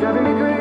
Your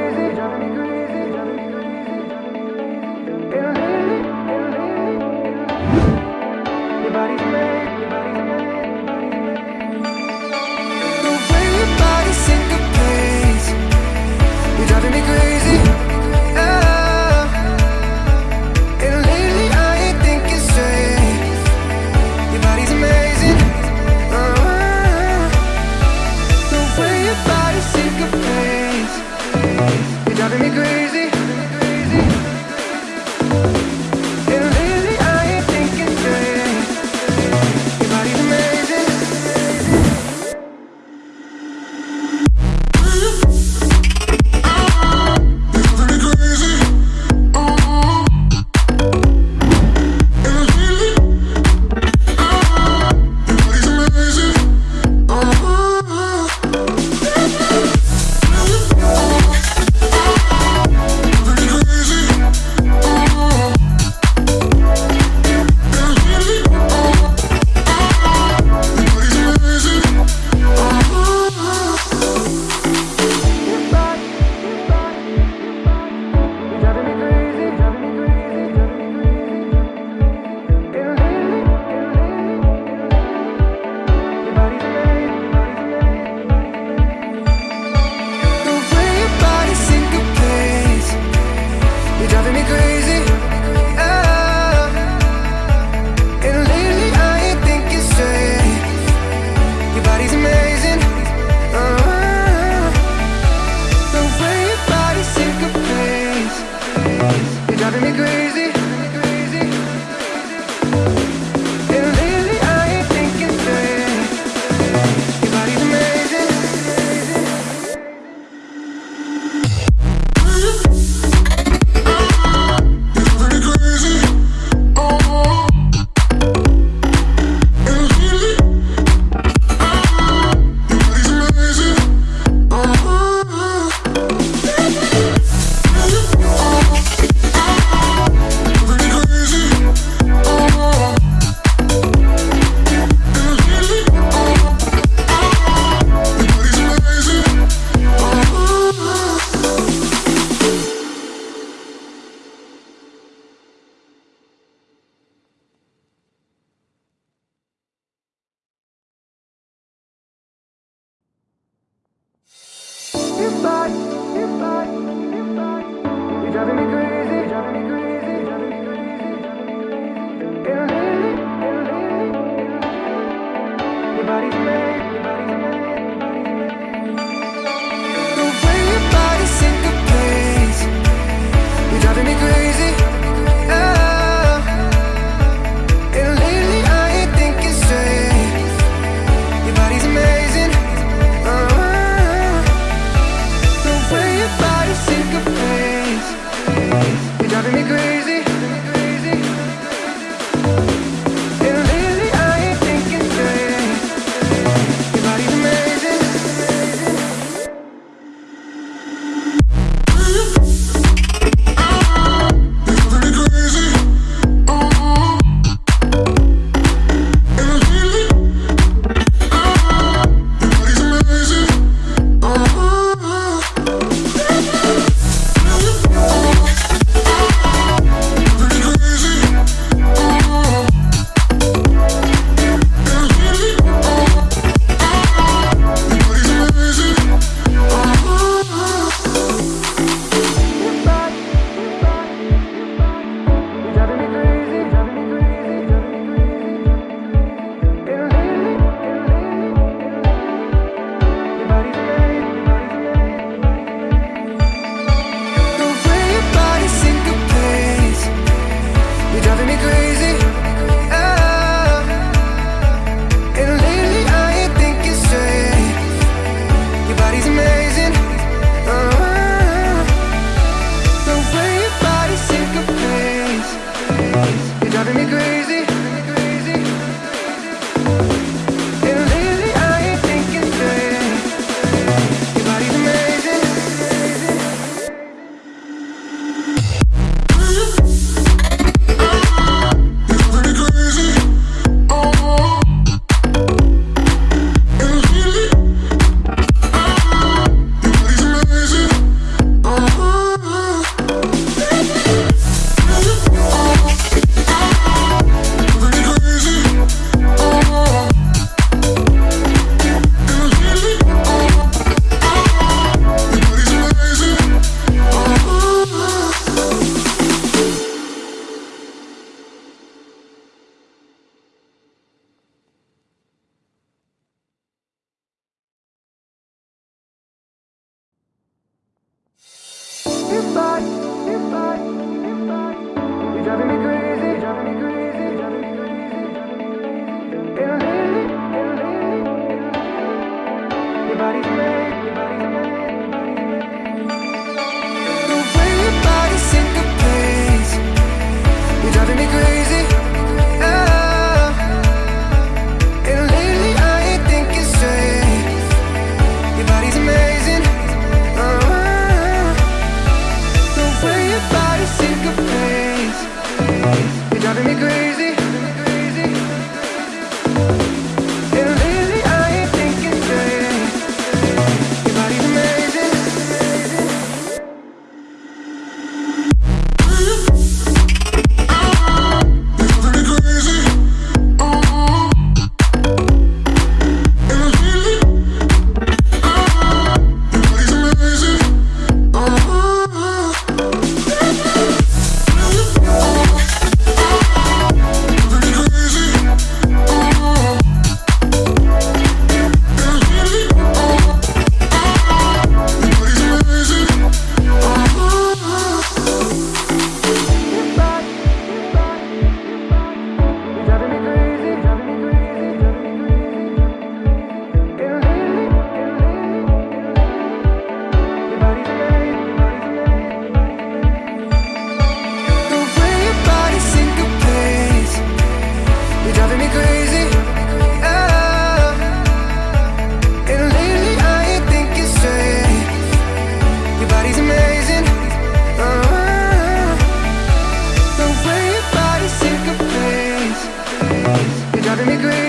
You're driving me crazy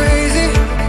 crazy.